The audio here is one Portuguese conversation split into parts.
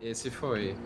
Esse foi.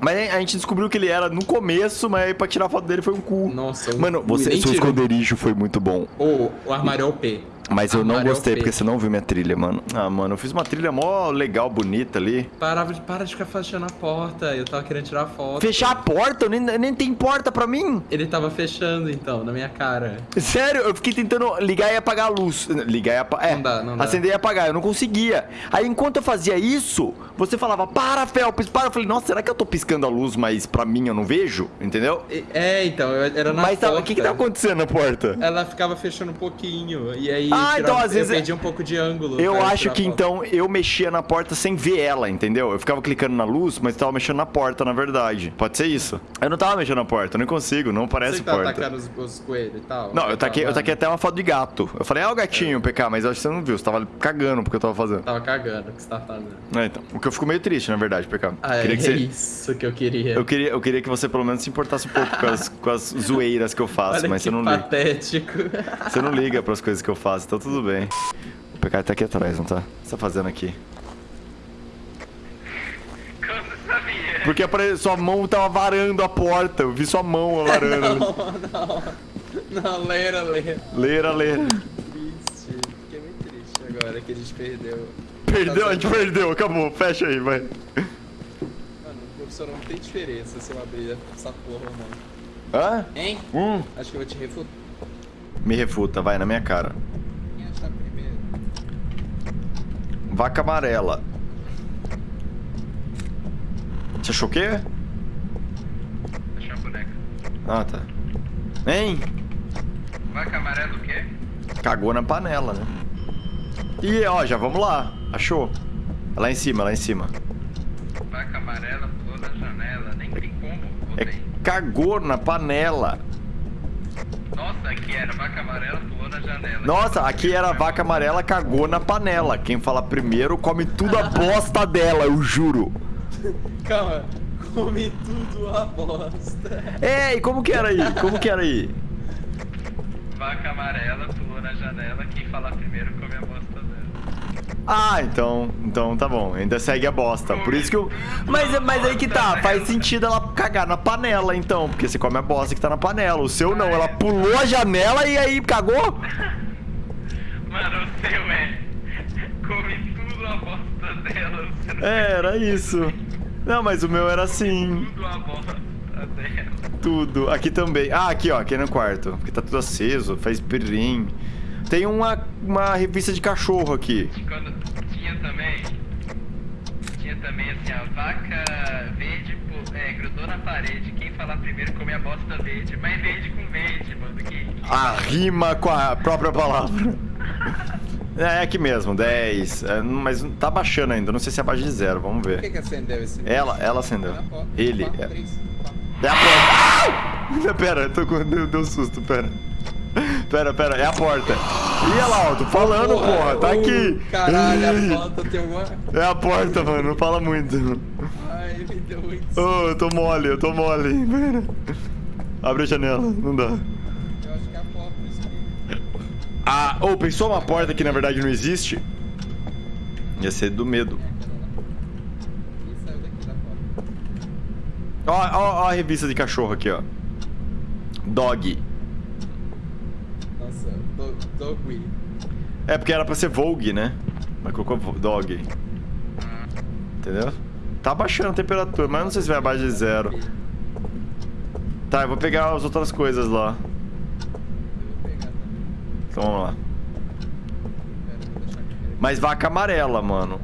Mas a gente descobriu que ele era no começo, mas aí pra tirar foto dele foi um cu. Nossa, um Mano, cu, você, seu esconderijo foi muito bom. Ô, o armário é OP. Mas eu não é gostei, porque você não viu minha trilha, mano. Ah, mano, eu fiz uma trilha mó legal, bonita ali. Parava de, para de ficar fechando a porta. Eu tava querendo tirar foto. Fechar a porta? Nem, nem tem porta pra mim. Ele tava fechando, então, na minha cara. Sério, eu fiquei tentando ligar e apagar a luz. Ligar e apagar. É, Não dá, não dá. acender e apagar, eu não conseguia. Aí enquanto eu fazia isso, você falava, para, Felps, para. Eu falei, nossa, será que eu tô piscando a luz, mas pra mim eu não vejo? Entendeu? É, então, era na mas tava- porta. o que que tá acontecendo na porta? Ela ficava fechando um pouquinho. E aí Ah, então, às eu vezes é- perdi um pouco de ângulo. Eu acho que então eu mexia na porta sem ver ela, entendeu? Eu ficava clicando na luz, mas tava mexendo na porta, na verdade. Pode ser isso. Eu não tava mexendo na porta, eu não consigo, não parece Você que tá porta. atacando os, os coelhos e tal? Não, eu taquei, eu taquei até uma foto de gato. Eu falei, ah, o gatinho, PK, mas eu acho que você não viu, você tava cagando porque eu tava fazendo. Tava cagando o que você tava fazendo. É, então. O que eu fico meio triste, na verdade, PK. Ah, é, que é você... isso que eu queria. Eu queria, eu queria que você pelo menos se importasse um pouco com as, com as zoeiras que eu faço, Olha mas você não liga. patético. Você não liga pras coisas que eu faço, então tudo bem. O PK tá aqui atrás, não tá? O que você tá fazendo aqui? Porque sua mão tava varando a porta. Eu vi sua mão varando. não, não. Não, leira, leira. leira, leira. Triste. Fiquei muito triste agora que a gente perdeu. Perdeu, a Tá gente perdeu. Acabou. Fecha aí, vai. Mano, o professor não tem diferença se eu abrir essa porra não. Hã? Hein? Hum. Acho que eu vou te refutar. Me refuta, vai, na minha cara. Quem achar primeiro? Vaca amarela. Você achou o quê? Achei uma boneca. Ah, tá. Hein? Vaca amarela o quê? Cagou na panela, né? Ih, ó, já vamos lá. Achou? É Lá em cima, lá em cima. Vaca amarela pulou na janela. Nem tem como. É tem? cagou na panela. Nossa, aqui era vaca amarela. Nossa, aqui era vaca amarela, cagou na panela. Quem fala primeiro come tudo a bosta dela, eu juro. Calma. Come tudo a bosta. É, e como que era aí? Como que era aí? Vaca amarela pulou na janela. Quem falar primeiro come a bosta. Ah, então, então tá bom. Ainda segue a bosta. Por isso que eu. Mas, mas aí que tá, faz sentido ela cagar na panela, então. Porque você come a bosta que tá na panela. O seu não, ela pulou a janela e aí cagou? Mano, o seu é. Come tudo a bosta dela. É, era isso. Não, mas o meu era assim. tudo a bosta dela. Tudo. Aqui também. Ah, aqui, ó. Aqui no quarto. Porque tá tudo aceso, faz pirim. Tem uma, uma revista de cachorro aqui. Quando tinha também. Tinha também assim, a vaca verde é, grudou na parede. Quem falar primeiro come a bosta verde. Mas verde com verde, mano. Que... A rima com a própria palavra. É aqui mesmo, 10. É, mas tá baixando ainda. Não sei se é abaixo de zero. Vamos Por que, ver. que acendeu esse Ela, ela acendeu. Porta. Ele. Quatro, É, três, quatro. é a porta. Ah! Pera, eu tô com. Deu, deu susto, pera. Pera, pera, é a porta. Ih, lá, ó, tô falando, porra, tá uh, aqui. Caralho, a foto tem alguma. É a porta, mano, não fala muito. Ai, me deu muito. Ô, eu tô mole, eu tô mole. Pera. Abre a janela, não dá. Eu acho que é a porta espírito. Ah, ô, pensou uma porta que na verdade não existe? Ia ser do medo. Porta. Ó, ó, ó a revista de cachorro aqui, ó. Dog. Nossa, do, doggy. É porque era pra ser Vogue, né? Mas colocou Dog. Entendeu? Tá baixando a temperatura, mas não sei se vai abaixo de zero. Tá, eu vou pegar as outras coisas lá. Eu vou pegar também. Então vamos lá. Mas vaca amarela, mano.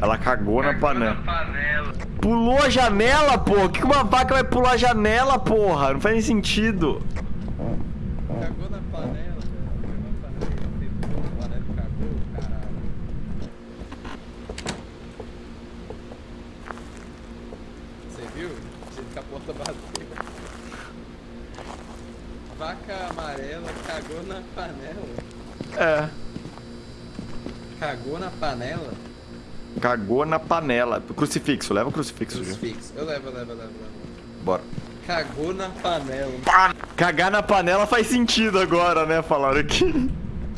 Ela cagou na panela. Na panela. Pulou a janela, pô. Que que uma vaca vai pular a janela, porra? Não faz nem sentido. Cagou na panela, velho. Cagou na panela. Pegou panela e cagou, caralho. Você viu? Jeito que a porta bateu. Vaca amarela cagou na panela. É. Cagou na panela? Cagou na panela. Crucifixo, leva o crucifixo. Crucifixo. Eu levo, eu levo, eu levo. eu levo. Bora. Cagou na panela. Cagar na panela faz sentido agora, né? Falaram aqui.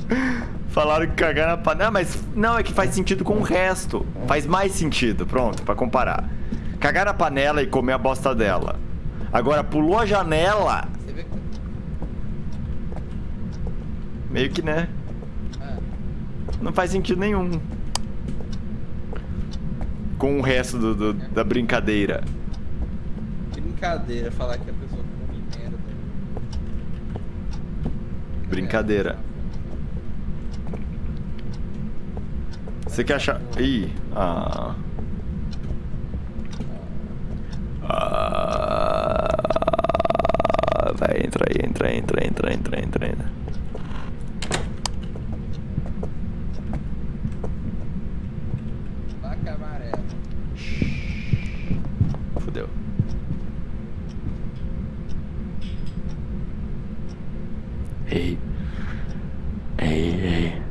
Falaram que cagar na panela. Mas não, é que faz sentido com o resto. Faz mais sentido, pronto, pra comparar. Cagar na panela e comer a bosta dela. Agora, pulou a janela. Que. Meio que, né? Ah, Não faz sentido nenhum. Com o resto do, do- da brincadeira. Brincadeira falar que a pessoa come merda. Brincadeira. Você quer achar. Ih. Ah. Ah. Vai, entra aí, entra, entra, entra, entra, entra, entra. Vaca amarela. Fudeu. Ei. Ei, ei.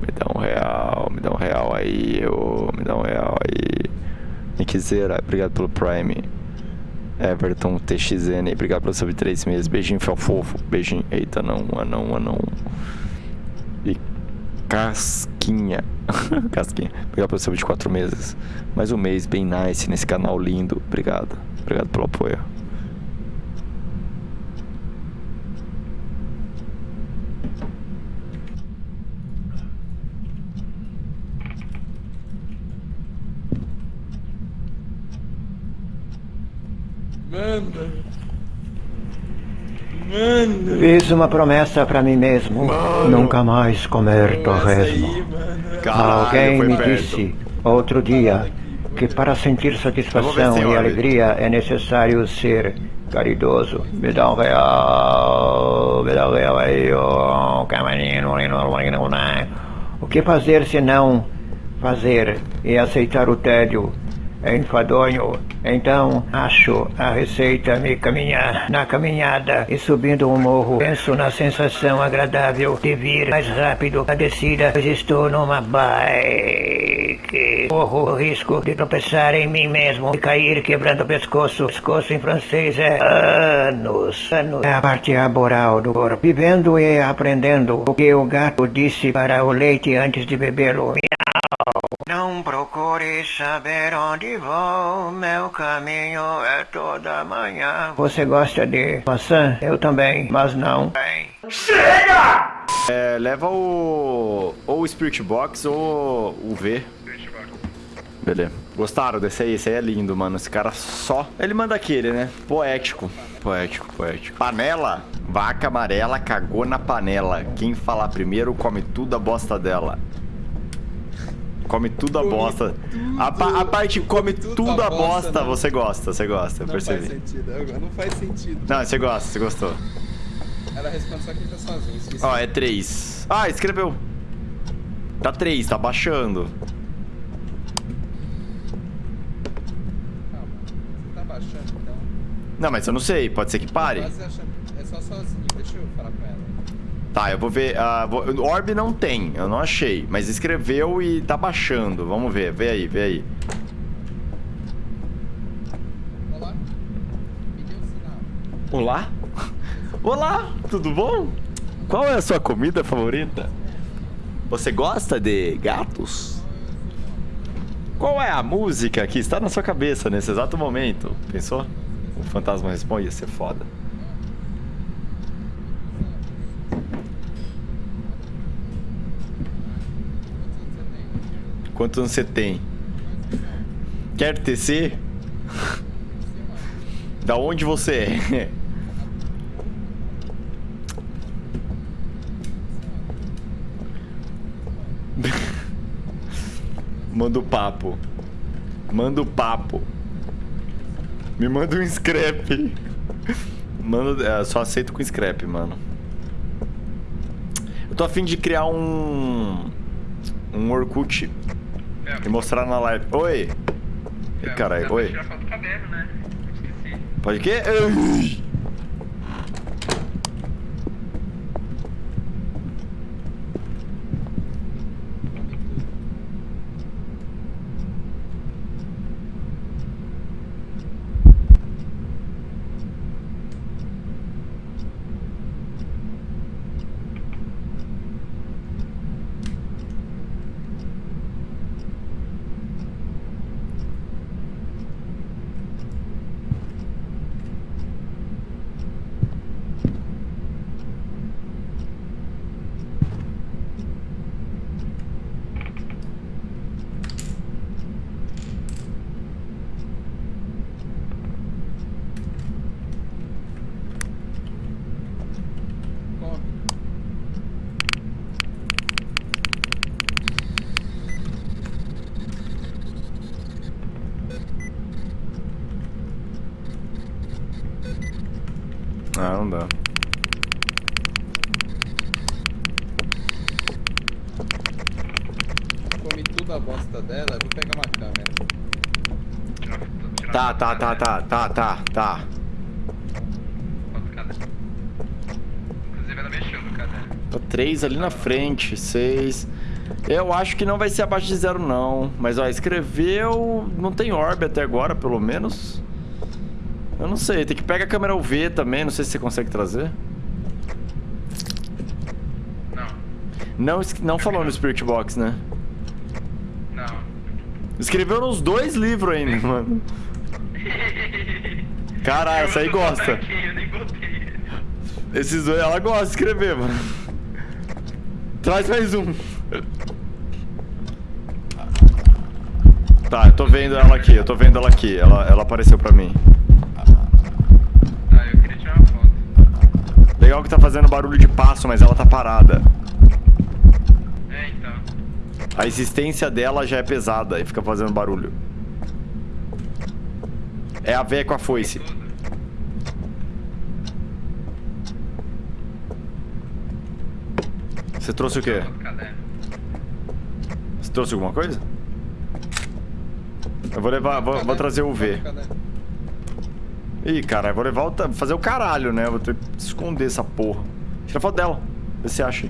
Me dá um real, me dá um real aí, ô. Me dá um real aí. Nickzeira, obrigado pelo Prime. Everton TXN, obrigado pelo sub 3 meses. Beijinho, fel fofo. Beijinho. Eita, não, anão, anão. E Casquinha. Casquinha. Obrigado pelo sub de 4 meses. Mais um mês bem nice nesse canal lindo. Obrigado. Obrigado pelo apoio. Manda. Manda. Fiz uma promessa pra mim mesmo: nunca mais comer aí, torresmo. mano. Caralho, Alguém me perto. disse outro dia que para sentir satisfação e alegria é necessário ser caridoso. Me dá um real, me dá um real aí, ó, camarinho, O que fazer se não fazer e aceitar o tédio? Enfadonho. Então, acho a receita me caminhar na caminhada e subindo um morro. Penso na sensação agradável de vir mais rápido a descida, pois estou numa bike. Corro o risco de tropeçar em mim mesmo e cair quebrando o pescoço. Pescoço em francês é anos. Anos. É a parte aboral do corpo. Vivendo e aprendendo o que o gato disse para o leite antes de bebê-lo. Não procure saber onde vou, meu caminho é toda manhã. Você gosta de maçã? Eu também, mas não. É, leva o. Ou o Spirit Box ou o V. Beleza. Gostaram desse aí? Esse aí é lindo, mano. Esse cara só. Ele manda aquele, né? Poético. Poético, poético. Panela. Vaca amarela cagou na panela. Quem falar primeiro come tudo a bosta dela. Come tudo a bosta. A, pa- a parte come tudo, tudo a bosta, bosta, não. você gosta, você gosta, eu Não faz percebi. sentido. agora Não faz sentido. Não, você gosta, você gostou. Ela responde só quem tá sozinho. Esqueci. Ó, é 3. Ah, escreveu. Tá 3, tá baixando. Calma. Você tá baixando, então. Não, mas eu não sei, pode ser que pare. É só sozinho. Deixa eu falar com ela. Tá, eu vou ver. ah, vou- Orb não tem, eu não achei. Mas escreveu e tá baixando. Vamos ver, vê aí, vê aí. Olá? Olá? Olá, tudo bom? Qual é a sua comida favorita? Você gosta de gatos? Qual é a música que está na sua cabeça nesse exato momento? Pensou? O fantasma responde, ia ser foda. Quantos anos você tem? Quer tecer? Da onde você é? Manda o papo. Manda o papo. Me manda um scrap. Manda, é, só aceito com scrap, mano. Eu tô afim de criar um. Um Orkut e mostrar na live. Oi! Caralho, pra oi. do cabelo, né? Pode que? Tá, tá, tá, tá, tá, tá, tá. Inclusive ela. Tá três ali na frente, seis. Eu acho que não vai ser abaixo de zero, não. Mas, ó, escreveu... Não tem orbe até agora, pelo menos. Eu não sei. Tem que pegar a câmera UV também. Não sei se você consegue trazer. Não. Não, não falou no Spirit Box, né? Não. Escreveu nos dois livros ainda, mano. Caralho, essa aí gosta. Esses dois, ela gosta de escrever, mano. Traz mais um. Tá, eu tô vendo ela aqui, eu tô vendo ela aqui. Ela, ela apareceu pra mim. Tá, eu queria tirar uma foto. Legal que tá fazendo barulho de passo, mas ela tá parada. É, então. A existência dela já é pesada e fica fazendo barulho. É a véia com a foice. Você trouxe o quê? Você trouxe alguma coisa? Eu vou levar, vou, vou trazer o V. Ih, cara, eu vou levar o, fazer o caralho, né? Eu vou ter que esconder essa porra. Tira foto dela. Vê se acha.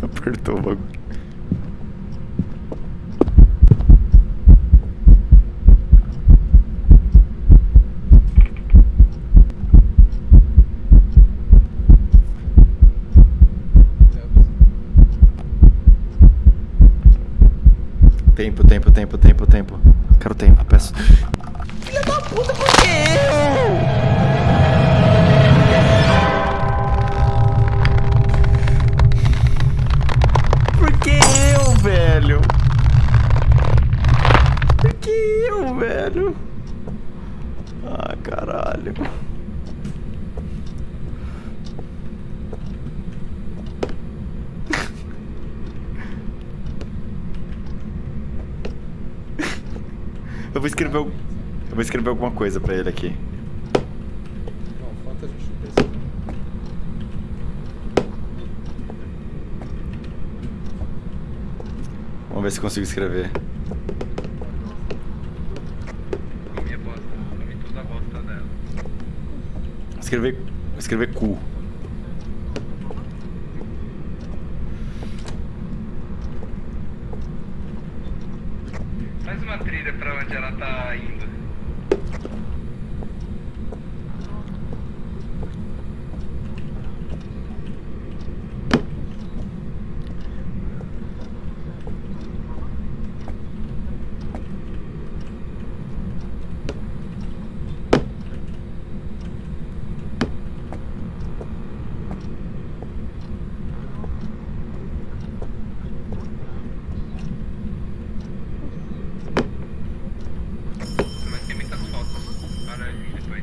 Apertou o bagulho. Tempo, tempo, tempo, tempo, tempo. Quero tempo, peço. Filha da puta, alguma coisa pra ele aqui. Bom, falta a gente decidir. Vamos ver se consigo escrever. Comi a bosta. Comi toda a bosta dela. Escrever. Escrever cu. Faz uma trilha pra onde ela tá indo. Mas tem muitas fotos. Para aí depois.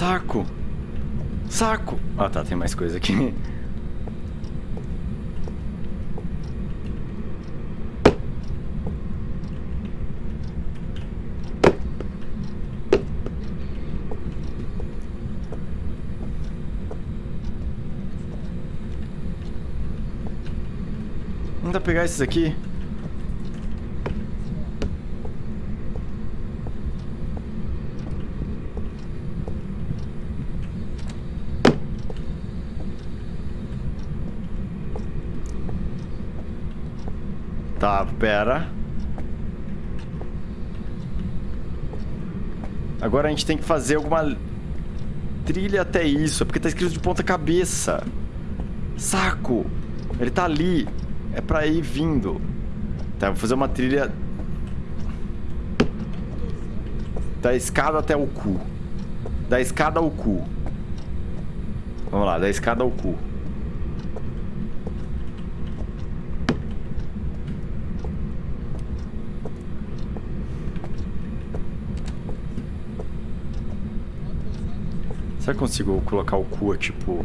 Saco! Saco! Ah tá, tem mais coisa aqui. Pra pegar esses aqui? Tá, pera. Agora a gente tem que fazer alguma trilha até isso. É porque tá escrito de ponta cabeça. Saco! Ele tá ali. É pra ir vindo. Tá, vou fazer uma trilha... Da escada até o cu. Da escada ao cu. Vamos lá, da escada ao cu. Será que consigo colocar o cu, tipo...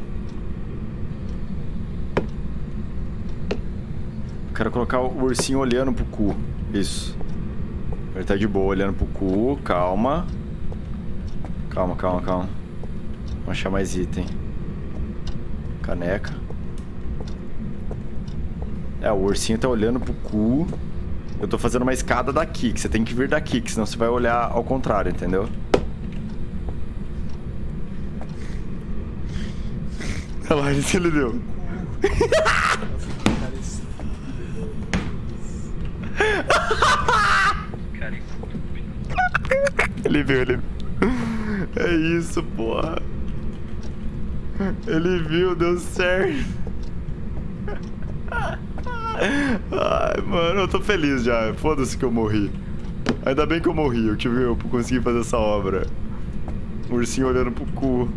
Quero colocar o ursinho olhando pro cu. Isso. Ele tá de boa olhando pro cu. Calma. Calma, calma, calma. Vamos achar mais item. Caneca. É, o ursinho tá olhando pro cu. Eu tô fazendo uma escada daqui, que você tem que vir daqui, que senão você vai olhar ao contrário, entendeu? Olha lá, isso ele deu. Que. Cara, estúpido. Ele viu, ele. É isso, porra. Ele viu, deu certo. Ai, mano, eu tô feliz já. Foda-se que eu morri. Ainda bem que eu morri, eu tive eu consegui fazer essa obra. O ursinho olhando pro cu.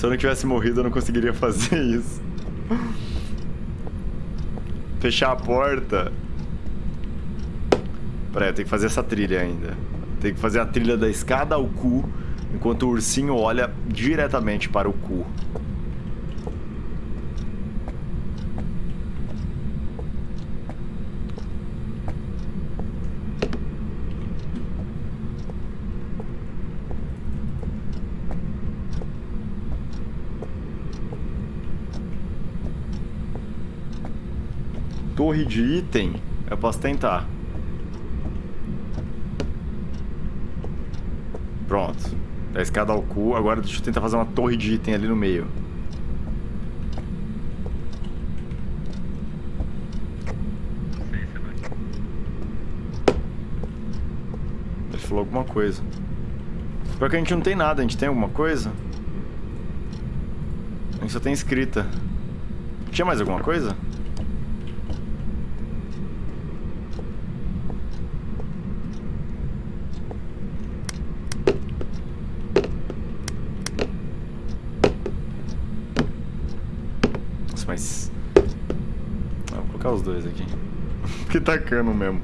Se eu não tivesse morrido, eu não conseguiria fazer isso. Fechar a porta. Pera aí, eu tenho que fazer essa trilha ainda. Tem que fazer a trilha da escada ao cu, enquanto o ursinho olha diretamente para o cu. Torre de item, eu posso tentar. Pronto. Da escada ao cu, agora deixa eu tentar fazer uma torre de item ali no meio. Ele falou alguma coisa. Pior que a gente não tem nada, a gente tem alguma coisa? A gente só tem escrita. Tinha mais alguma coisa? Nossa, mas... Ah, vou colocar os dois aqui. Que tacando mesmo.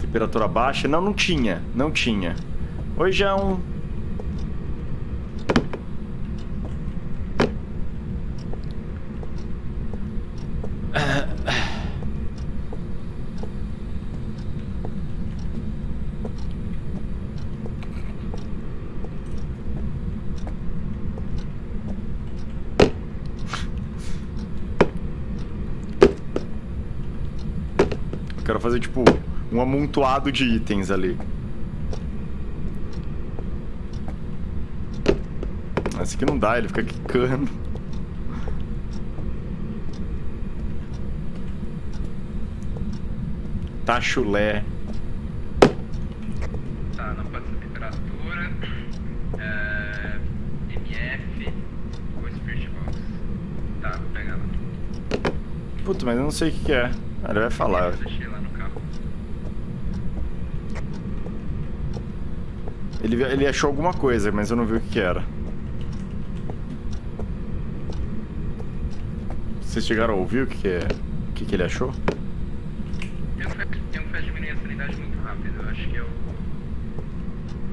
Temperatura baixa? Não, não tinha. Não tinha. Hoje é um... Eu quero fazer, tipo, um amontoado de itens ali. Esse aqui não dá, ele fica quicando. Tá chulé. Tá, não pode ser temperatura. É, MF ou Spirit Box. Tá, vou pegar lá. Puta, mas eu não sei o que, que é. Ele vai falar. Eu deixei lá no carro. Ele, ele achou alguma coisa, mas eu não vi o que, era. Vocês chegaram a ouvir o que, que é? O que, que ele achou? Tem um, que- tem que faz diminuir a sanidade muito rápido. Eu acho que é o.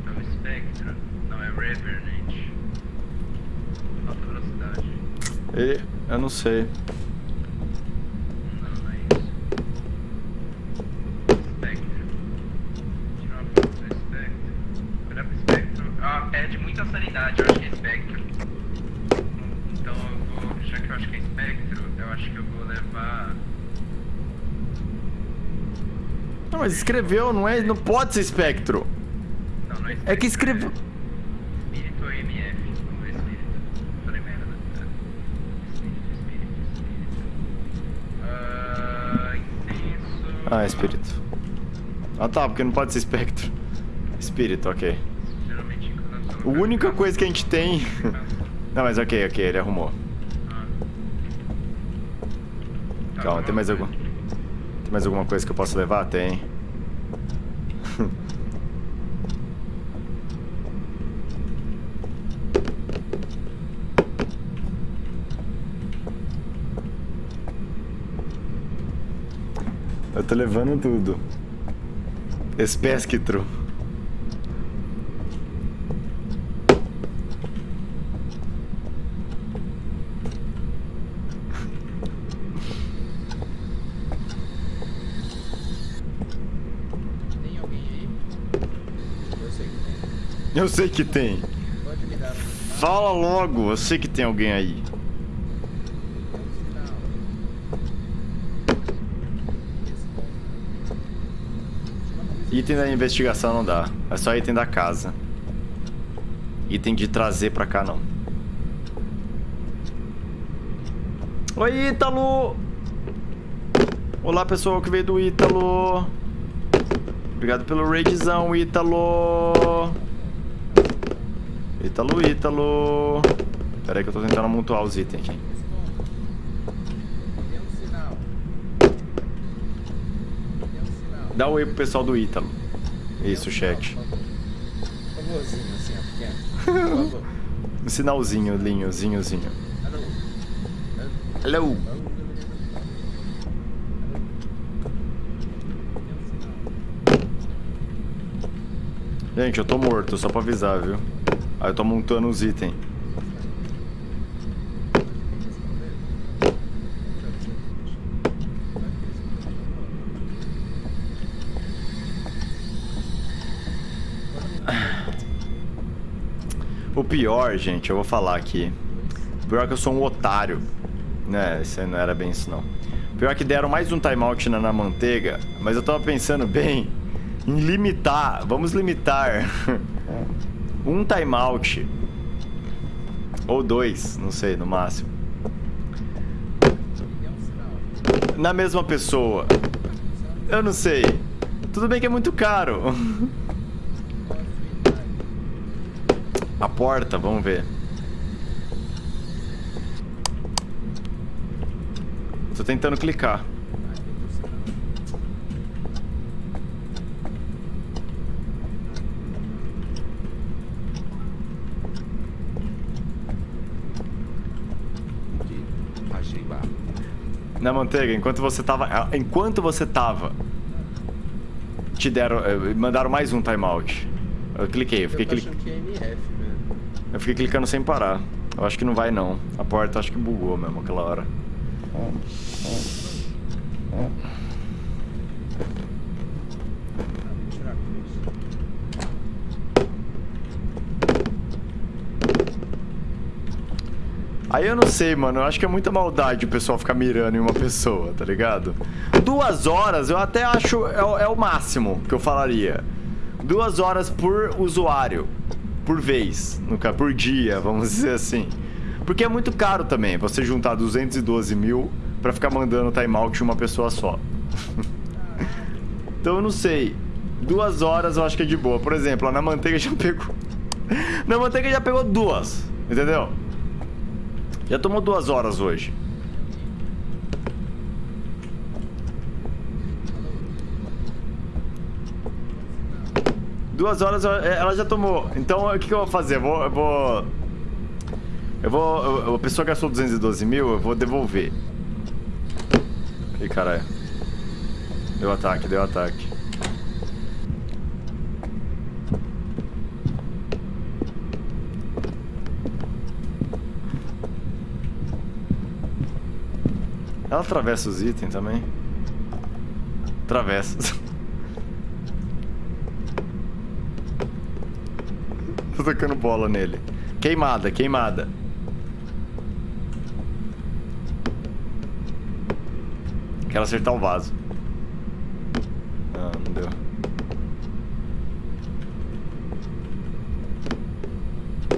É o Spectre. Não, é Revenant. Alta velocidade. Ele. Eu não sei. Não, não é isso. Spectre. Tirar uma foto do Spectre. Olhar pro Spectre. Ah, perde muita sanidade, eu acho que é Spectre. Então eu vou. Já que eu acho que é Spectre, eu acho que eu vou levar. Não, mas escreveu, não é? Não pode ser espectro. Não, não é É que escreveu. Espírito ou MF? Vamos ver espírito. Falei merda, né? Espírito, espírito, espírito. Ah, incenso. Ah, espírito. Ah tá, porque não pode ser espectro. Espírito, ok. Geralmente A única coisa que a gente tem. Não, mas ok, ok, ele arrumou. Ah. Calma, tem mais algum. vamos ver. Tem mais alguma coisa que eu possa levar? Tem. Eu tô levando tudo. Espesquitro. Tem alguém aí? Eu sei que tem. Eu sei que tem. Pode me dar? Fala logo, eu sei que tem alguém aí. Tem um sinal. Responda. Uma coisa Item da investigação não dá. É só item da casa. Item de trazer pra cá não. Oi, Ítalo! Olá, pessoal que veio do Ítalo. Obrigado pelo raidzão, Ítalo. Ítalo, Ítalo. Pera aí que eu tô tentando amontoar os itens aqui. Tem um sinal. Tem um sinal. Dá um oi pro pessoal do Ítalo. Isso, chat. Favorzinho, assim, pequeno. Um sinalzinho? Hello. Alô? Tem um sinal. Gente, eu tô morto, só pra avisar, viu? Aí eu tô montando os itens. O pior, gente, eu vou falar aqui. O pior é que eu sou um otário. Né, isso não era bem isso não. O pior é que deram mais um timeout na, na manteiga, mas eu tava pensando bem em limitar. Vamos limitar um timeout. Ou dois, não sei, no máximo. Na mesma pessoa. Eu não sei. Tudo bem que é muito caro. Qual a sua idade? A porta, vamos ver. Tô tentando clicar. Na manteiga, enquanto você tava. ah, Enquanto você tava. Te deram. eh, Mandaram mais um timeout. Eu cliquei, eu fiquei, Eu tô cli... achando que é MF mesmo. Eu fiquei clicando sem parar. Eu acho que não vai não. A porta acho que bugou mesmo aquela hora. Aí eu não sei, mano. Eu acho que é muita maldade o pessoal ficar mirando em uma pessoa, tá ligado? Duas horas eu até acho é, é o máximo que eu falaria. Duas horas por usuário. Por vez. No, por dia, vamos dizer assim. Porque é muito caro também você juntar 212 mil pra ficar mandando timeout em uma pessoa só. então eu não sei. Duas horas eu acho que é de boa. Por exemplo, na manteiga já pegou. na manteiga já pegou duas. Entendeu? Já tomou duas horas hoje. Duas horas é, ela já tomou. Então o que, que eu vou fazer? Eu vou. Eu vou. Eu vou a pessoa gastou 212 mil, eu vou devolver. Ih, caralho. Deu ataque, deu ataque. Ela atravessa os itens também? Atravessa. Tocando bola nele. Queimada, queimada. Quero acertar o vaso. Ah, não deu.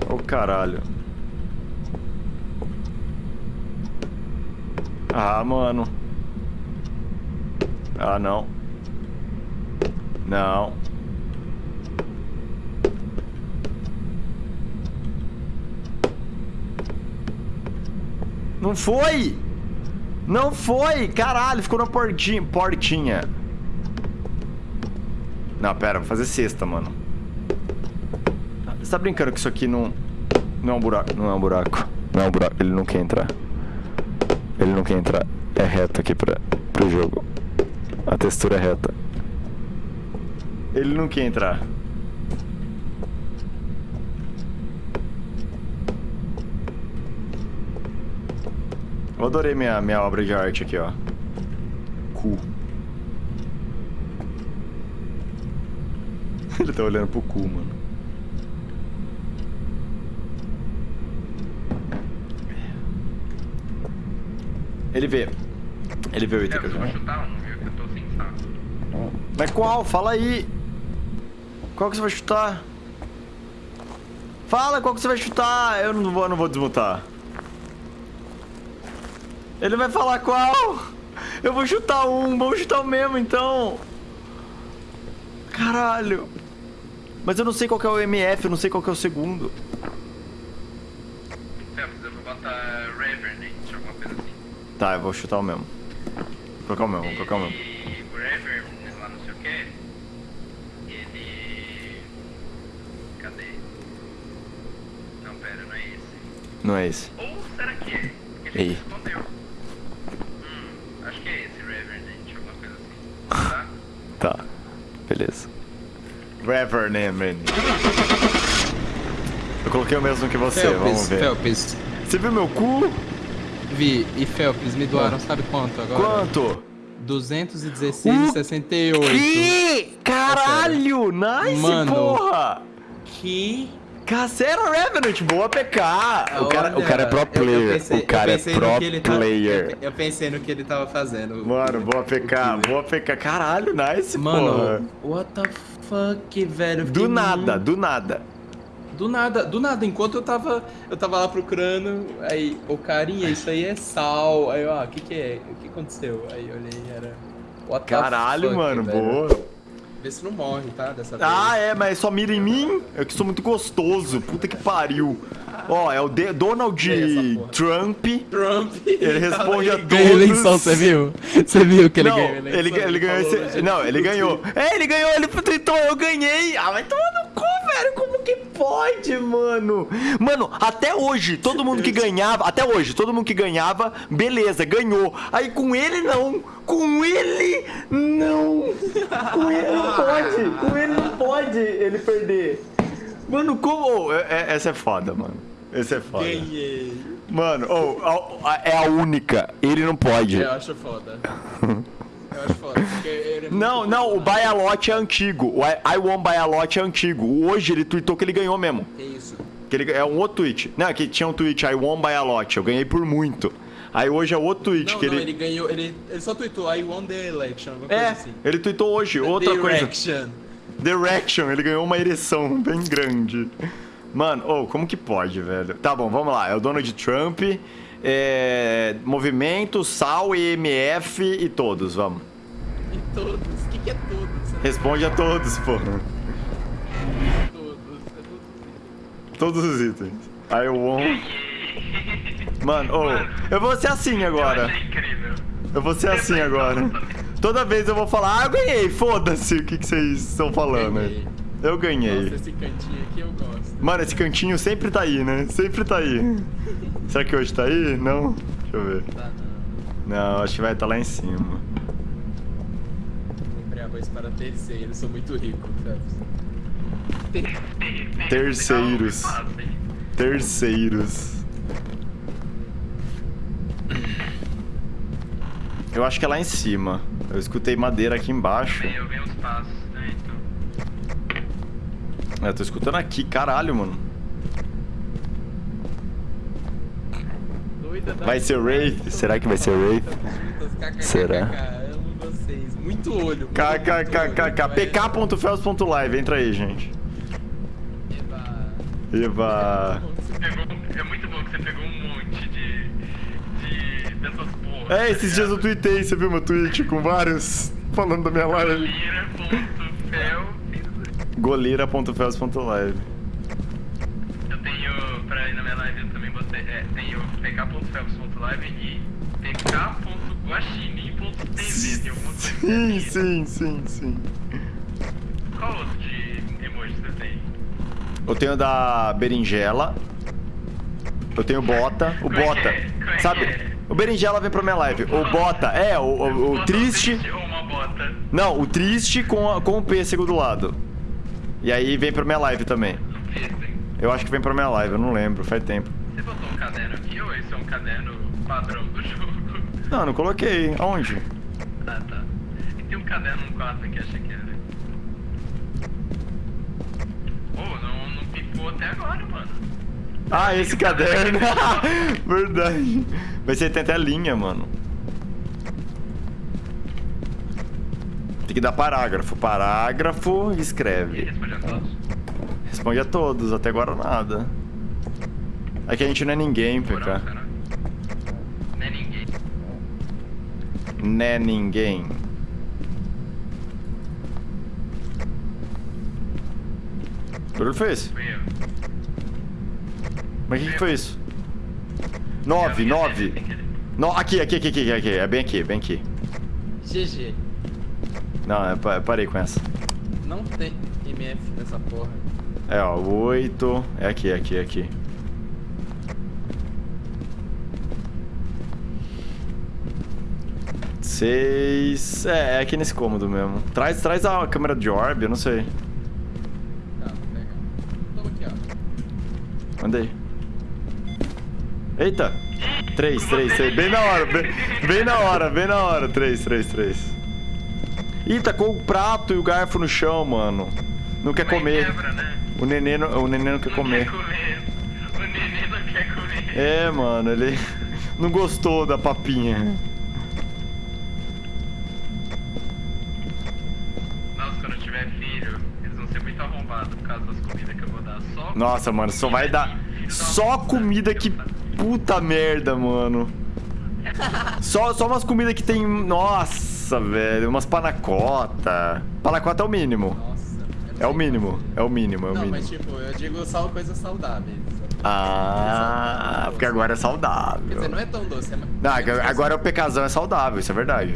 Ô caralho. Ah, mano. Ah, não. Não. Não foi! Não foi! Caralho, ficou na portinha. Portinha. Não, pera, vou fazer cesta, mano. Você tá brincando que isso aqui não. Não é um buraco. Não é um buraco. Não é um buraco. Ele não quer entrar. Ele não quer entrar. É reto aqui pra, pro jogo. A textura é reta. Ele não quer entrar. Eu adorei minha, minha obra de arte aqui, ó. Cu. Ele tá olhando pro cu, mano. Ele vê. Ele vê o item que eu saco. Mas qual? Fala aí. Qual que você vai chutar? Fala qual que você vai chutar. Eu não vou, eu não vou desmutar. Ele vai falar qual? Eu vou chutar um. Vamos chutar o mesmo, então. Caralho. Mas eu não sei qual que é o MF, eu não sei qual que é o segundo. Phelps, eu vou botar Revenant, alguma coisa assim. Tá, eu vou chutar o mesmo. Vou colocar o mesmo, vou colocar o mesmo. E o Revenant, lá não sei o que, ele... Cadê? Não, pera, não é esse. Não é esse. Ou será que é? Ei. respondeu. Hum, acho que é esse, Revenant, alguma coisa assim. Tá? Tá, beleza. Reverend. Eu coloquei o mesmo que você, vamos Felps, ver. Felps. Você viu meu cu? Vi e Felps me doaram, sabe quanto agora? Quanto? 216,68. Que? Caralho! Nice, Mano. porra! Que? Cacera Revenant, boa PK! O cara, o cara é pro eu- eu player. pensei- o cara eu é pensei no pro que ele player. eu, eu pensei no que ele tava fazendo. Mano, boa PK, boa PK. Caralho, nice, porra. Mano, what the fuck, velho? Do nada, muito- do nada. Do nada, do nada. Enquanto eu tava, eu tava lá procurando, aí, ô carinha, isso aí é sal. Aí eu, ah, o que que é? O que aconteceu? Aí olhei, era... What the Caralho, fuck, mano, velho. boa. Vê se não morre, tá? Dessa vez. Ah, é, mas só mira em mim? Eu que sou muito gostoso. Puta que pariu. Ó, é o De- Donald. Trump. Trump. Ele responde a ganhou todos. eleição, você viu? Você viu que ele não, ganhou eleição? ele, ele ganhou esse. gente, Não, ele ganhou. É, ele ganhou, ele tweetou, eu ganhei. Ah, vai tomar no cu, velho. Como que pode, mano? Mano, até hoje, todo mundo que ganhava. Até hoje, todo mundo que ganhava, beleza, ganhou. Aí com ele não. Com ele, não. Com ele não pode. Com ele não pode ele perder. Mano, como. é- é- essa é foda, mano. Essa é foda. Ganhei. Mano, oh, a- a- é a única. Ele não pode. Eu acho foda. Eu acho foda. É Não, não, o Lot é antigo. O I, I Won Lot é antigo. Hoje ele tweetou que ele ganhou mesmo. Que isso? Que ele, é um outro tweet. Não, que tinha um tweet, I Won Lot. Eu ganhei por muito. Aí hoje é outro tweet Não, que não, ele... ele ganhou, ele, ele só tweetou I won the election, alguma coisa É, assim. ele tweetou hoje, outra Direction. coisa. Direction, ele ganhou uma ereção bem grande. Mano, oh, como que pode, velho? Tá bom, vamos lá. É o Donald Trump, é, Movimento, Sal, EMF e todos, vamos. E todos. O que, que é todos? Responde a todos, pô. Todos. É todos. Todos os itens. I won. Mano, oh, eu vou ser assim agora. Eu vou ser assim agora. Toda vez eu vou falar, ah, eu ganhei, foda-se o que, que vocês estão falando aí. Eu ganhei. Nossa, esse cantinho aqui eu gosto. Mano, esse cantinho sempre tá aí, né? Sempre tá aí. Será que hoje tá aí? Não? Deixa eu ver. Tá, não. Não, acho que vai estar lá em cima. Comprei arroz para terceiro, sou muito rico, Phelps. Terceiros. Terceiros. Eu acho que é lá em cima. Eu escutei madeira aqui embaixo. Eu vi uns passos. É, tô escutando aqui, caralho, mano. Vai ser Wraith? Será que vai ser Wraith? Será? Muito olho. KKKKK. pk.fels.live, entra aí, gente. Você pegou, é muito bom que você pegou um monte de. de. dessas porras. É, esses dias eu tuitei, você viu meu tweet com vários falando da minha live. Lira.fel. goleira.fels.live. Eu tenho. pra ir na minha live eu também botei. É, tem o pk.felps.live e pk.guaxinim.tv. Tem alguma coisa Sim, sim, sim, sim. Qual outro de emoji você tem? Eu tenho da berinjela. Eu tenho bota. O é bota. é? É Sabe? é? O berinjela vem pra minha live. O bota. É, o, o- o triste. ou uma bota? Não, o triste com, a- com o pêssego do lado. E aí vem pra minha live também. Eu acho que vem pra minha live, eu não lembro, faz tempo. Você botou um caderno aqui ou esse é um caderno padrão do jogo? Não, não coloquei. Aonde? Ah, tá. E tem um caderno no quarto aqui, achei que era. Pô, não, não pipou até agora, mano. Ah, esse caderno. Verdade. Mas você tem até linha, mano. Tem que dar parágrafo. Parágrafo e E escreve. responde a todos? Responde a todos, até agora nada. É que a gente não é ninguém, PK. Não é ninguém. Né ninguém. Que barulho foi esse? Fui eu. Mas o que, que foi isso? Nove, nove. No, aqui, aqui, aqui, aqui, aqui. É bem aqui, bem aqui. GG. Não, eu pa- eu parei com essa. Não tem MF nessa porra. É, ó, oito. É aqui, é aqui, é aqui. Seis. É, é aqui nesse cômodo mesmo. Traz, traz a câmera de orb, eu não sei. Tá, vou pegar. Toma aqui, ó. Mandei. Eita! Três, três, três. Bem na hora, bem, bem na hora, bem na hora. Três, três, três. Ih, tacou o prato e o garfo no chão, mano. Não quer Mas comer. Quebra, né? O neném, não- o neném não quer Não comer. quer comer. O neném não quer comer. É, mano, ele não gostou da papinha. Nossa, quando eu tiver filho, eles vão ser muito arrombados por causa das comidas que eu vou dar. Só Nossa, mano, só vai dar. Só comida que. Puta merda, mano. Só, só umas comidas que tem. Nossa, velho. Umas panacota. Panacota é o mínimo. Nossa. É o mínimo. É o mínimo, é o Não, mínimo. mas tipo, eu digo só coisas saudáveis. Ah, porque agora é Quer saudável. dizer, não é tão doce, é. Não, agora o PKzão é saudável, isso é verdade.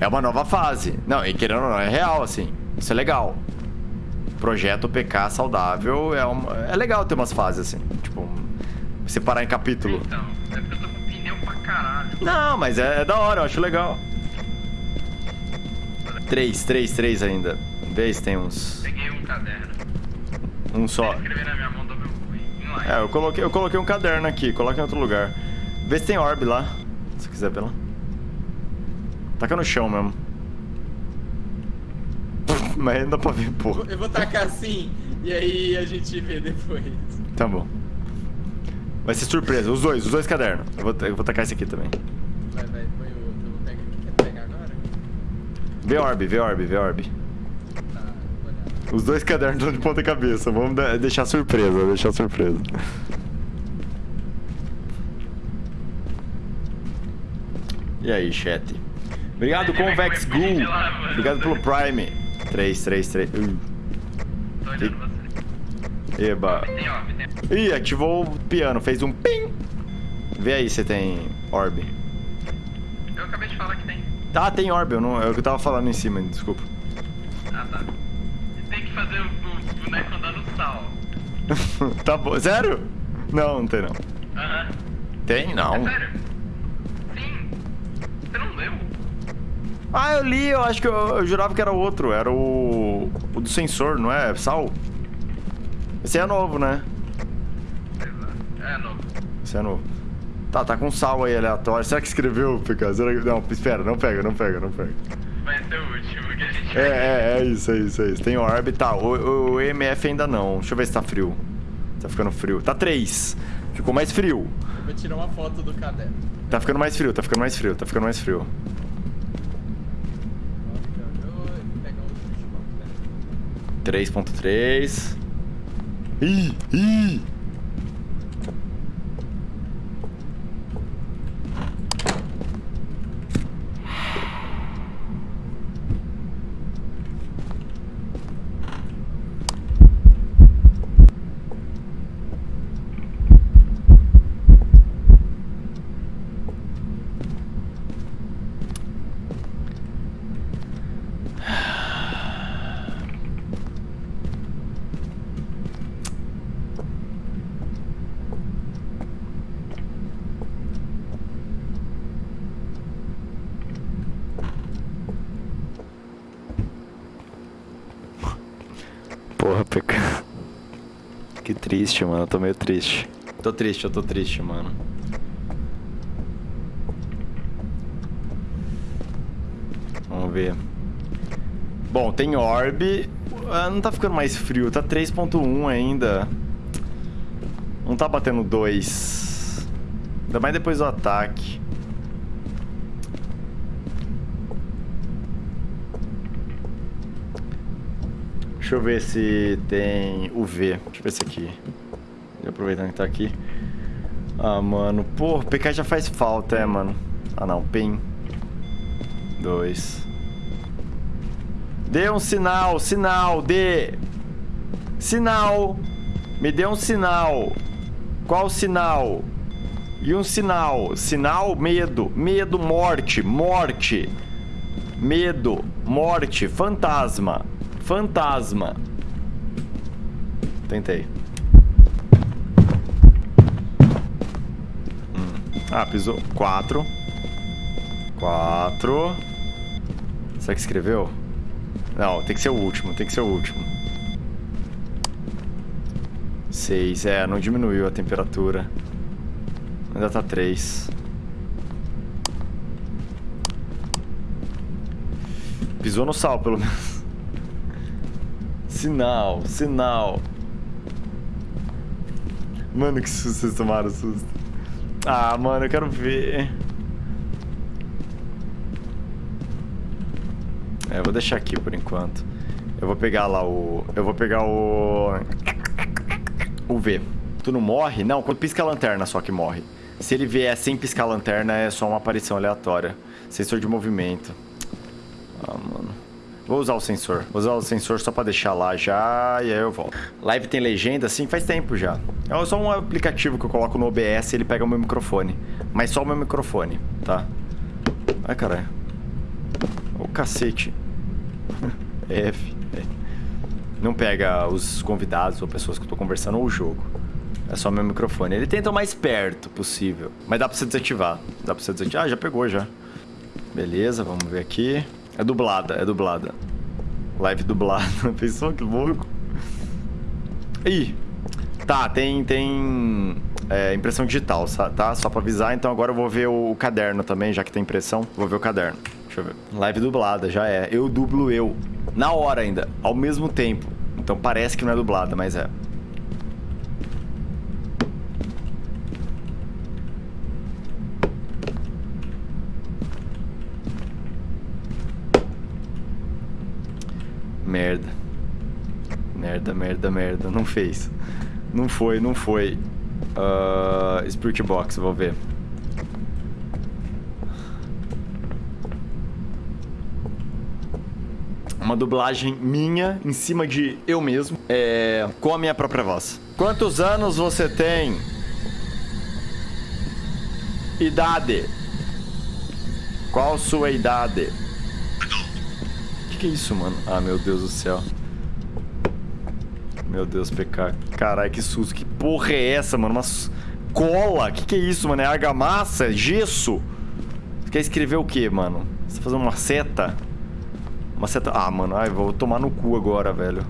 É uma nova fase. Não, e querendo ou não, é real, assim. Isso é legal. Projeto PK saudável é, uma, é legal ter umas fases, assim. Tipo, separar em capítulo. Então, é porque eu tô com pneu pra caralho. Não, mas é, é da hora, eu acho legal. Três, três, três ainda. Vê se tem uns. Peguei um caderno. Um só. Mão. É, eu coloquei, eu coloquei um caderno aqui, coloca em outro lugar. Vê se tem orb lá. Se quiser ver lá. Taca no chão mesmo. Mas ainda dá pra ver, vou- Eu vou tacar assim, e aí a gente vê depois. Tá bom. Vai ser surpresa, os dois, os dois cadernos. Eu vou, eu vou tacar esse aqui também. Vai, vai, põe o outro. Eu vou pegar. Quer pegar agora? Vê orb, vê orb, vê orb. Os dois cadernos estão de ponta cabeça. Vamos deixar surpresa, deixar surpresa. E aí, chat? Obrigado, Convex Ghoul. Obrigado pelo Prime. 3, 3, 3. Uh, você. eba. Ih, ativou o piano, fez um ping. Vê aí se tem orb. Eu acabei de falar que tem. Ah, tem orb, eu não, é o que eu tava falando em cima, desculpa. Ah, tá. Tem que fazer o, o boneco andar no sal. tá bom, sério? Não, não tem não. Aham. Tem É não. sério? Sim. Você não leu? Ah, eu li, eu acho que eu, eu jurava que era outro. Era o. O do sensor, não é? Sal? Esse é novo, né? Sei lá. É novo. Esse é novo. Tá, tá com sal aí aleatório. Será que escreveu, que... Não, espera, não pega, não pega, não pega. Vai ser o último que a gente É, vai é, é isso, é isso, é isso. Tem orb, tá. O, o EMF ainda não. Deixa eu ver se tá frio. Tá ficando frio. Tá 3. Ficou mais frio. Eu vou tirar uma foto do caderno. Tá ficando mais frio, tá ficando mais frio, tá ficando mais frio. Eu vou pegar o switchbox, né? 3.3. Ih, ih! Que triste, mano. Eu tô meio triste. Tô triste, eu tô triste, mano. Vamos ver. Bom, tem orb. Ah, não tá ficando mais frio, tá 3.1 ainda. Não tá batendo 2. Ainda mais depois do ataque. Deixa eu ver se tem UV. Deixa eu ver esse aqui. Aproveitando que tá aqui. Ah, mano. Pô, PK já faz falta, é, mano. Ah, não. PEN. Dois. Dê um sinal, sinal, dê. Sinal. Me dê um sinal. Qual sinal? E um sinal. Sinal, medo. Medo, morte. Morte. Medo, morte, fantasma. Fantasma. Tentei. Hum. Ah, pisou. Quatro. Quatro. Será que escreveu? Não, tem que ser o último, tem que ser o último. Seis, é, não diminuiu a temperatura. Ainda tá três. Pisou no sal, pelo menos. Sinal, sinal. Mano, que susto vocês tomaram susto. Ah, mano, eu quero ver. É, eu vou deixar aqui por enquanto. Eu vou pegar lá o... Eu vou pegar o... O V. Tu não morre? Não, quando pisca a lanterna só que morre. Se ele vier sem piscar a lanterna, é só uma aparição aleatória. Sensor de movimento. Ah, mano. Vou usar o sensor. Vou usar o sensor só pra deixar lá já e aí eu volto. Live tem legenda? Sim, faz tempo já. É só um aplicativo que eu coloco no OBS e ele pega o meu microfone. Mas só o meu microfone, tá? Ai, caralho. Ô, cacete. F. Não pega os convidados ou pessoas que eu tô conversando ou o jogo. É só meu microfone. Ele tenta o mais perto possível. Mas dá pra você desativar. Dá pra você desativar. Ah, já pegou já. Beleza, vamos ver aqui. É dublada, é dublada. Live dublada. Pensou que louco? Ih. Tá, tem, tem é, impressão digital, tá? Só pra avisar. Então agora eu vou ver o caderno também, já que tem impressão. Vou ver o caderno. Deixa eu ver. Live dublada, já é. Eu dublo eu. Na hora ainda, ao mesmo tempo. Então parece que não é dublada, mas é. Merda. Merda, merda, merda. Não fez. Não foi, não foi. Uh, Spirit Box, vou ver. Uma dublagem minha em cima de eu mesmo, é, com a minha própria voz. Quantos anos você tem? Idade. Qual sua idade? Que, que é isso, mano? Ah, meu Deus do céu. Meu Deus, PK. Caralho, que susto. Que porra é essa, mano? Uma cola. Que que é isso, mano? É argamassa? Gesso? Você quer escrever o que, mano? Você tá fazendo uma seta? Uma seta... Ah, mano. Ai, vou tomar no cu agora, velho.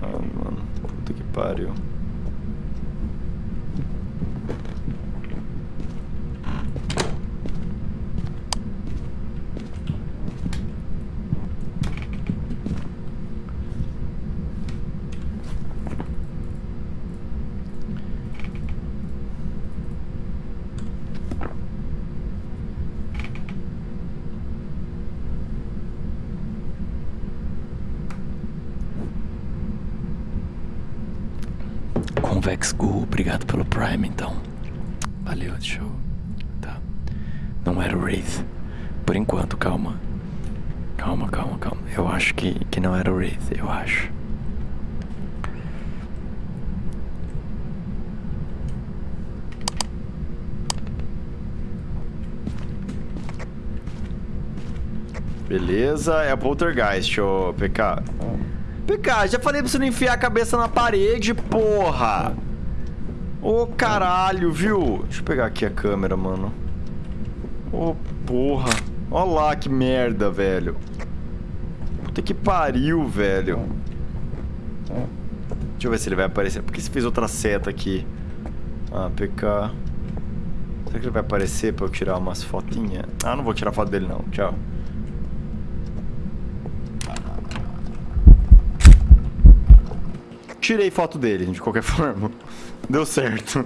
Ah, mano. Puta que pariu. Convex Gu, obrigado pelo Prime, então. Valeu, deixa eu... Tá. Não era o Wraith. Por enquanto, calma. Calma, calma, calma. Eu acho que, que não era o Wraith, eu acho. Beleza, é Poltergeist, ô PK. PK, já falei pra você não enfiar a cabeça na parede, porra! Ô, caralho, viu? Deixa eu pegar aqui a câmera, mano. Ô, porra. Olha lá que merda, velho. Puta que pariu, velho. Deixa eu ver se ele vai aparecer. Por que você fez outra seta aqui? Ah, PK. Será que ele vai aparecer pra eu tirar umas fotinhas? Ah, não vou tirar foto dele não. Tchau. Tirei foto dele, de qualquer forma. Deu certo.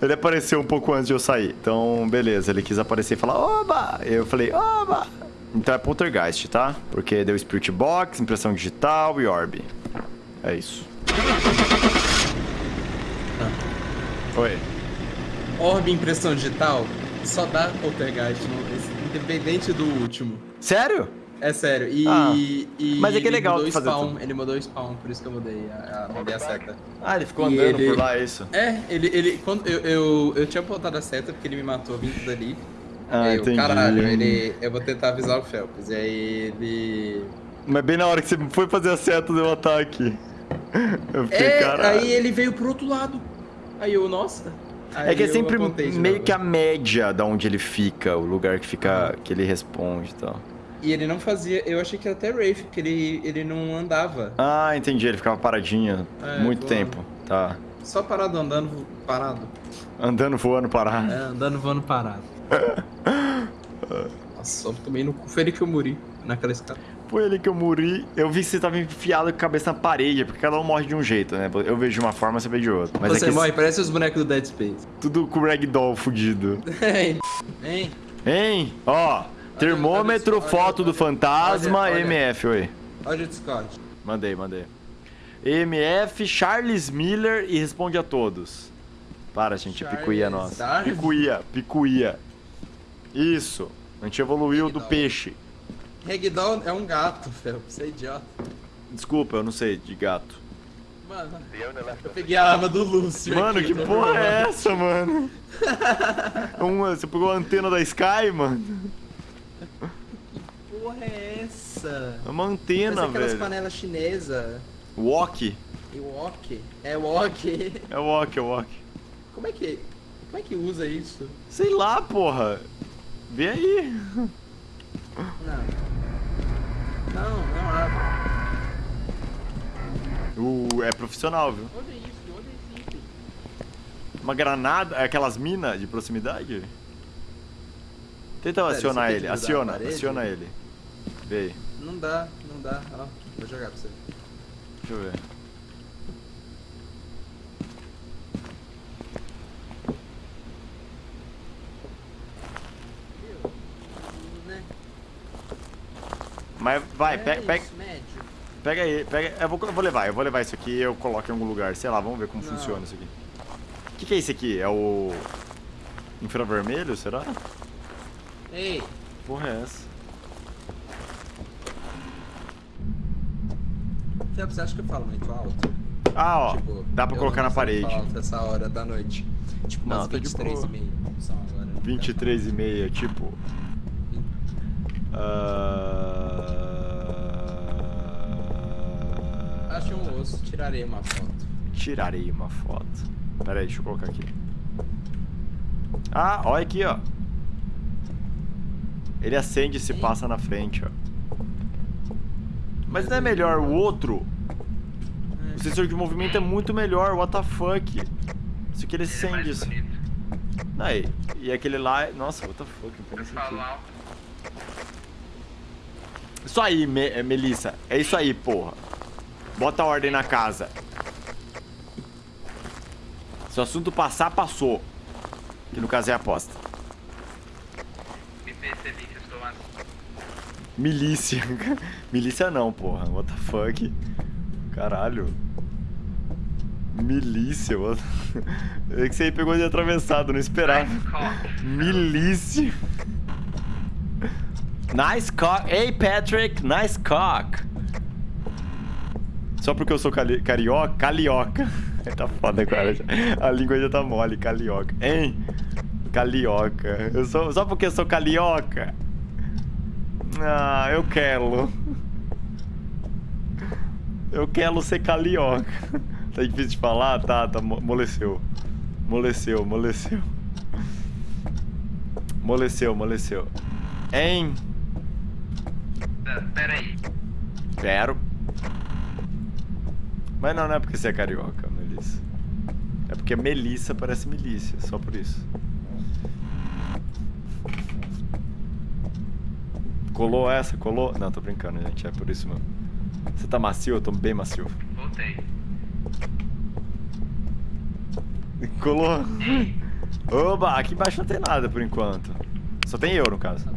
Ele apareceu um pouco antes de eu sair. Então, beleza. Ele quis aparecer e falar, oba! Eu falei, oba! Então é Poltergeist, tá? Porque deu Spirit Box, impressão digital e Orb. É isso. Oi. Orbe impressão digital só dá poltergeist, não- independente do último. Sério? É sério. E, Ah, e mas é que é ele legal mudou o fazer spawn, tudo. Ele mudou o spawn, por isso que eu mudei a, a, mudei a seta. Ah, ele ficou E andando ele- por lá, é isso? É, ele, ele quando eu, eu, eu tinha botado a seta porque ele me matou vindo dali. Ah, aí eu, entendi. caralho, ele, eu vou tentar avisar o Felps. E aí ele. Mas bem na hora que você foi fazer a seta, deu um ataque. Eu fiquei, É, caralho. aí ele veio pro outro lado. Aí eu, nossa. É que é Aí sempre meio que a média da onde ele fica, o lugar que fica, que ele responde e tal. E ele não fazia. Eu achei que era até Wraith, porque ele, ele não andava. Ah, entendi, ele ficava paradinho É, muito voando. tempo. Tá. Só parado andando, parado. Andando, voando, parar. É, andando, voando, parado. Nossa, só tomei no cu. Foi ele que eu morri naquela escada. Foi ele que eu morri. Eu vi que você tava enfiado com a cabeça na parede, porque cada um morre de um jeito, né? Eu vejo de uma forma, você vê de outra. Mas Você é que morre, parece os bonecos do Dead Space. tudo com ragdoll fudido. Hein? Hein? Hein? Ó, termômetro, foto do fantasma, olha, olha. MF, oi. Olha o Discord. Mandei, mandei. MF, Charles Miller e responde a todos. Para, gente, é picuia Charles nossa. Darwin? Picuia, picuia. Isso. A gente evoluiu do peixe. Ragdoll é um gato, Fel. Você é idiota. Desculpa, eu não sei de gato. Mano, eu peguei a arma do Lúcio. Mano, aqui, que porra é essa, mano? Uma, você pegou a antena da Sky, mano? Porra é essa? É uma Parece antena, aquelas velho. panelas chinesas. Wok. E wok. É wok. É wok, é wok. Como é que. Como é que usa isso? Sei lá, porra. Vê aí. Não. Não, não abre. Uh, é profissional, viu? Olha isso, olha esse item. Uma granada, é aquelas minas de proximidade? Tenta Pera, acionar é ele, aciona, aciona ele. Vê aí, Não dá, não dá. Ó, vou jogar pra você. deixa eu ver. Mas vai, É pega, pega, isso, médio. pega aí, pega. Eu vou, eu vou levar, eu vou levar isso aqui e eu coloco em algum lugar. Sei lá, vamos ver como Não. funciona isso aqui. O que, que é isso aqui? É o. Infravermelho, será? Ei, Porra é essa? Você acha que eu falo muito alto? Ah, ó, Tipo, dá pra colocar não na parede. alto essa hora da noite. Tipo, Não, umas de 23 boa. e meia são agora. 23 e meia, tipo. Ah, Achei um osso, tirarei uma foto. Tirarei uma foto. Pera aí, deixa eu colocar aqui. Ah, olha aqui, ó. Ele acende e se passa na frente, ó. Mas não é melhor o outro? O sensor de movimento é muito melhor, what the fuck? Isso aqui ele é acende. isso. bonito. Aí, e aquele lá. Nossa, what the fuck, não tem. Isso aí, Me é, Melissa. É isso aí, porra. Bota a ordem na casa. Se o assunto passar, passou. Que no caso é aposta. Me percebi que eu estou assim. Milícia. Milícia não, porra. What the fuck? Caralho. Milícia, what... É que você aí pegou de atravessado, não esperava. Milícia. Nice cock. Hey, Patrick. Nice cock. Só porque eu sou cali carioca? Calioca. tá foda, cara. A língua já tá mole. Calioca. Hein? Calioca. Eu sou... Só porque eu sou calioca? Ah, eu quero. Eu quero ser calioca. Tá difícil de falar? Tá, tá. mo- Moleceu. Moleceu, moleceu. Moleceu, moleceu. Hein? Tá, Pera aí. Quero. Mas não, não é porque você é carioca, Melissa. É porque Melissa parece milícia, só por isso. Colou essa? Colou? Não, tô brincando, gente. É por isso mesmo. Você tá macio? Eu tô bem macio. Voltei. Colou? Oba, aqui embaixo não tem nada por enquanto. Só tem eu, no caso.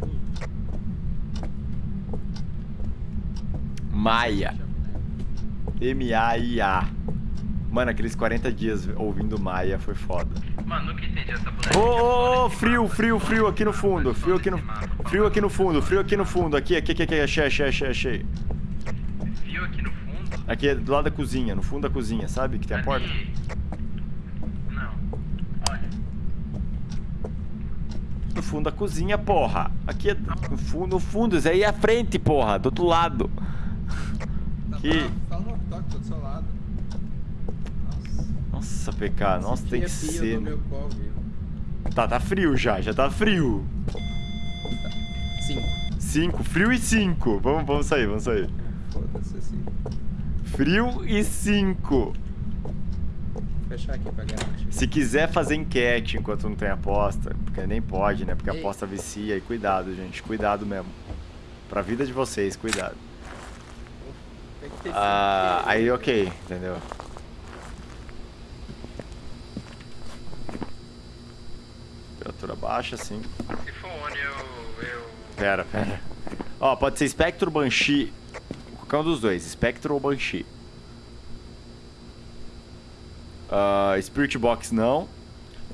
Maia. M-A-I-A. Mano, aqueles 40 dias ouvindo Maia foi foda. Mano, nunca entendi essa boneca. Ô, ô, ô, frio, frio, frio aqui no fundo. Frio aqui no. Frio aqui no fundo, frio aqui no fundo. Aqui, aqui, aqui, aqui. Achei, achei, achei, achei. Viu aqui no fundo? Aqui é do lado da cozinha, no fundo da cozinha, sabe? Que tem a porta. Não. Olha. No fundo da cozinha, porra. Aqui é no fundo, no fundo. Isso aí é a frente, porra. Do outro lado. Tá Que- bravo? Fala no toque, tô do seu lado. Nossa. PK, nossa, tem que ser. Tá, tá frio já, já tá frio. Cinco. 5, frio e 5. Vamos, vamos sair, vamos sair. Foda-se assim. Frio e 5. Vou fechar aqui pra. Se quiser fazer enquete enquanto não tem aposta, porque nem pode, né? Porque a aposta vicia e cuidado, gente, cuidado mesmo. Pra vida de vocês, cuidado. Ah, cinco. aí ok, entendeu? Temperatura baixa, sim. Se for Oni, eu. eu... Pera, pera. Ó, pode ser Spectro Banshee. Qualquer um dos dois, Spectro ou Banshee. Ah, Spirit Box não.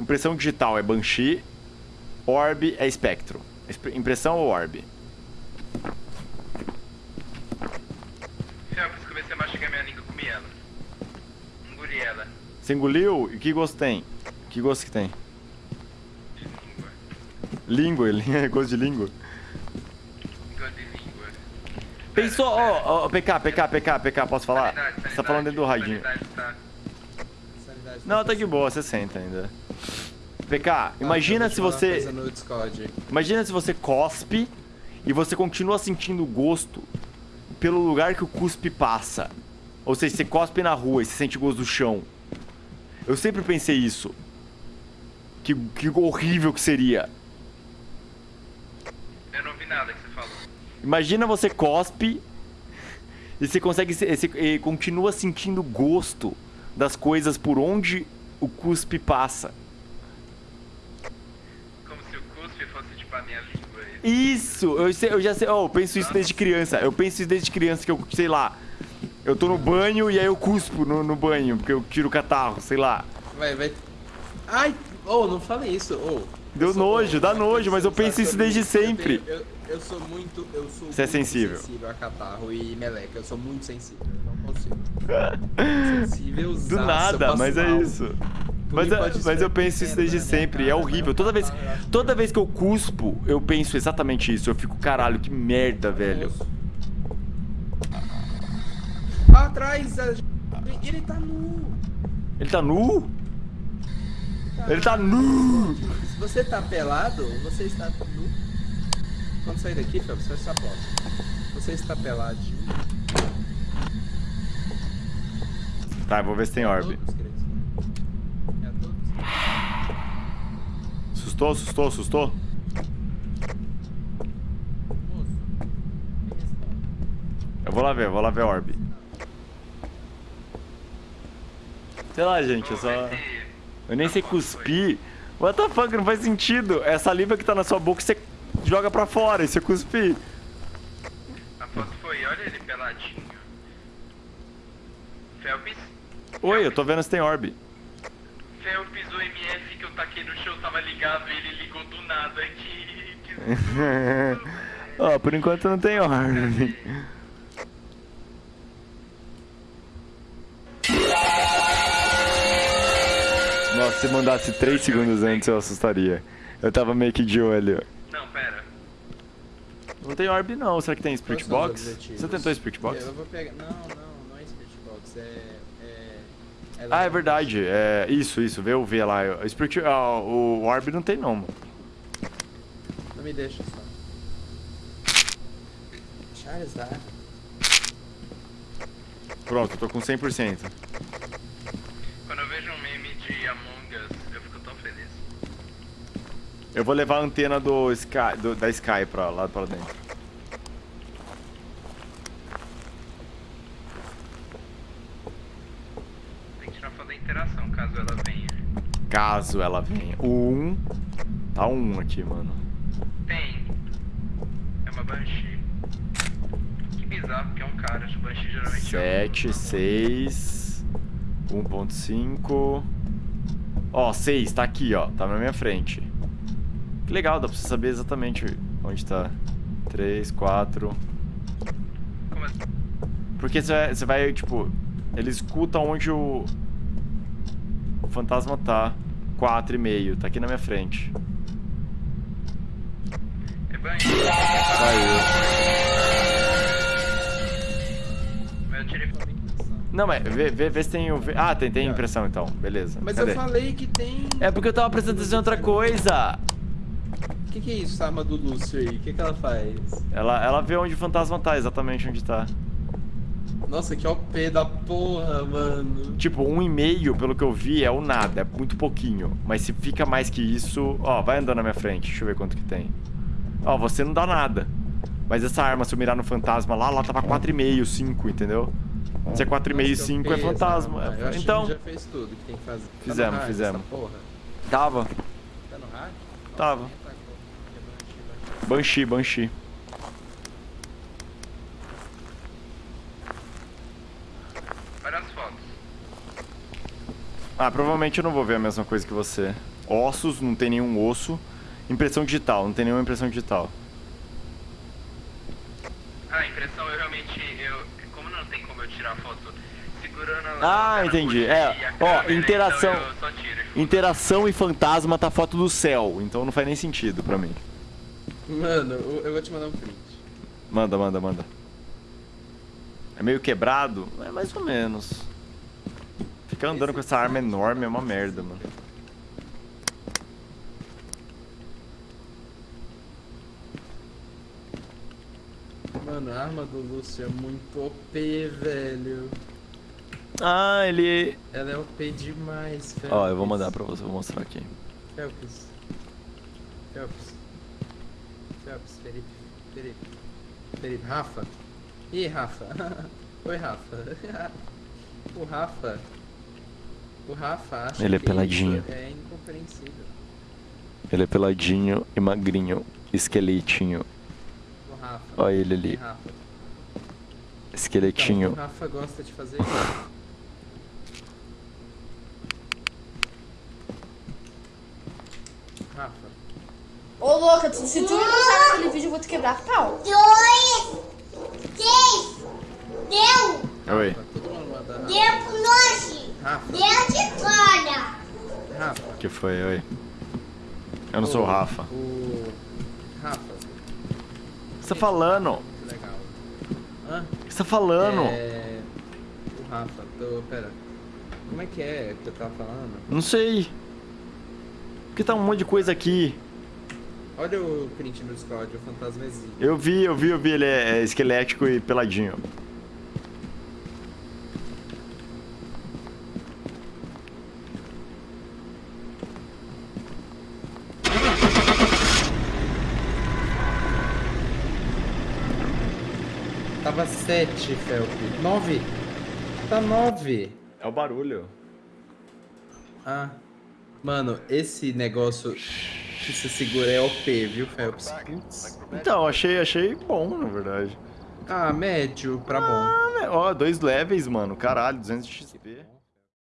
Impressão digital é Banshee. Orb é Spectro. Impressão ou Orb? Felps, comecei a mastigar minha língua, comi ela. Engoli ela. Você engoliu? E que gosto tem? Que gosto que tem? Língua. Língua gosto de língua. Pensou, ó, ó, PK, PK, PK, PK, posso falar? Sanidade, Você tá falando dentro do radinho. sanidade tá- Sanidade Não, tá de boa, você senta ainda. PK, imagina se você. Imagina se você cospe e você continua sentindo gosto pelo lugar que o cuspe passa. Ou seja, você cospe na rua e você sente gosto do chão. Eu sempre pensei isso. Que, que horrível que seria. Nada que você falou. Imagina você cospe e você consegue se- você- e continua sentindo gosto das coisas por onde o cuspe passa. Como se o cuspe fosse tipo a minha língua. Isso, eu, sei- eu já sei, oh, eu penso isso desde criança. Eu penso isso desde criança que eu, sei lá, eu tô no banho e aí eu cuspo no, no banho, porque eu tiro o catarro, sei lá. Vai, vai. Ai, oh, não fale isso, oh. Deu nojo, dá nojo, mas eu penso isso desde Eu tenho- sempre. Eu, eu sou muito, eu sou Você é sensível. sensível a catarro e meleca, eu sou muito sensível, eu não consigo. Sensível Do nada, mas é isso. Mas, é- mas eu penso isso desde sempre, é horrível. Toda vez, toda vez que eu cuspo, eu penso exatamente isso. Eu fico, caralho, que merda, velho. Atrás, a- ele tá nu. Ele tá nu? Ele tá nu! Se você tá pelado, você está nu. Quando sair daqui, Felps, fecha essa porta. Você está peladinho. Tá, vou ver se tem orb. Todos, Cris. É. Assustou, assustou, assustou? Eu vou lá ver, eu vou lá ver orb. Sei lá, gente, eu só. vai Eu nem sei cuspir. What the fuck, não faz sentido. É a saliva que tá na sua boca você joga pra fora e você cuspir. A foto foi, olha ele peladinho. Felps? Oi, eu tô vendo se tem orb. Felps, o MF que eu taquei no chão tava ligado e ele ligou do nada aqui. Ó, por enquanto não tem orb. Nossa, se mandasse 3 segundos antes eu assustaria. Eu tava meio que de olho. Não, tem orb não, será que tem Spirit Box? Você tentou Spirit Box? Eu vou pegar. Não, não, não é Spirit Box, é. é... Ah, é verdade. É, isso, isso. Vê o V lá. O, Spirit, ah, o Orb não tem não, mano. Não me deixa só. Charizard. Pronto, eu tô com 100%. Eu vou levar a antena do Sky, do- da Sky pra lá pra dentro. Tem que tirar foto da interação, caso ela venha. Caso ela venha. O 1. Tá um aqui, mano. Tem. É uma Banshee. Que bizarro, porque é um cara. Acho que Banshee geralmente é 7, 6. 1.5. Ó, 6, tá aqui, ó. Tá na minha frente. Que legal, dá pra você saber exatamente onde tá. 3, 4. um... Como assim? Porque você vai, você vai, tipo, ele escuta onde o, o fantasma tá. 4,5, tá aqui na minha frente. É Banshee. Saiu. Mas eu tirei foto. Não, mas vê, vê, vê se tem o. Ah, tem, tem impressão então. Beleza. Mas Cadê? eu falei que tem. É porque eu tava prestando atenção em outra coisa. O que, que é isso, essa arma do Lúcio aí? O que, que ela faz? Ela, ela vê onde o fantasma tá, exatamente onde tá. Nossa, que OP da porra, mano. Tipo, um e meio, pelo que eu vi, é o nada, é muito pouquinho. Mas se fica mais que isso, ó, vai andando na minha frente, deixa eu ver quanto que tem. Ó, você não dá nada. Mas essa arma, se eu mirar no fantasma lá, lá tava 4,5, 5, entendeu? Se é 4,5 e Nossa, que 5 é fantasma. arma. Eu acho que Então, a gente já fez tudo que tem que fazer. Tá no Fizemos, hack fizemos. essa porra? tava. Tá no hack? Tava. Nossa, nem atacou. Que Banshee, Banshee. Olha as fotos. Ah, provavelmente eu não vou ver a mesma coisa que você. Ossos, não tem nenhum osso. Impressão digital, não tem nenhuma impressão digital. Ah, impressão eu realmente. Eu, como não tem como eu tirar foto segurando a Ah, entendi. É, ó, câmera, interação- Então. Interação e fantasma tá foto do céu, então não faz nem sentido pra mim. Mano, eu vou te mandar um print. Manda, manda, manda. É meio quebrado? É mais ou menos. Ficar andando com essa arma enorme é uma merda, mano. Mano, a arma do Lúcio é muito OP, velho. Ah, ele. Ela é OP demais, velho. Ó, eu vou mandar pra você, vou mostrar aqui. Phelps. Phelps. Phelps, Felipe. Felipe. Felipe. Rafa. Ih, Rafa. Oi, Rafa. o Rafa. O Rafa acha Ele é que peladinho. É incompreensível. Ele é peladinho e magrinho, esqueletinho. O Rafa. Olha ele ali, Rafa. Então, o esqueletinho. Rafa gosta de fazer isso. Rafa. Ô louca, se tu não postar aquele vídeo, eu vou te quebrar pau. dois, três, deu, Oi, deu pro longe, Rafa. deu de fora. Rafa. o que foi? Oi. Eu não sou o Rafa. O O. Rafa. que você tá falando? Que legal. Hã? O que você tá falando? É. O Rafa, tô. Pera. Como é que é que eu tava falando? Não sei. Porque tá um monte de coisa aqui. Olha o print no Discord, o fantasma existe. Eu vi, eu vi, eu vi. Ele é, é esquelético e peladinho. Tava 7, Felp. 9. Tá 9. É o barulho. Ah. Mano, esse negócio que você segura é OP, viu, Phelps? Putz. Então, achei, achei bom, na verdade. Ah, médio pra bom. Ah, né, ó, dois levels, mano. Caralho, 200 XP.